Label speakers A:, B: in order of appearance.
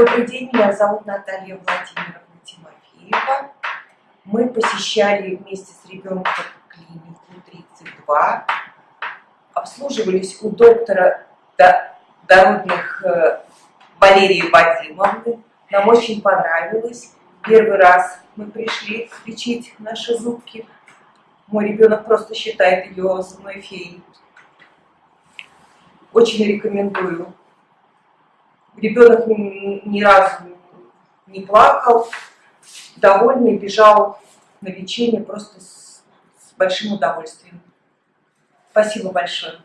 A: Добрый день, меня зовут Наталья Владимировна Тимофеева. Мы посещали вместе с ребенком клинику 32, обслуживались у доктора дородных э, Валерии Вадимовны. Нам очень понравилось. Первый раз мы пришли лечить наши зубки. Мой ребенок просто считает ее зубной феей. Очень рекомендую. Ребенок ни, ни разу не плакал, довольный, бежал на лечение просто с, с большим удовольствием. Спасибо большое.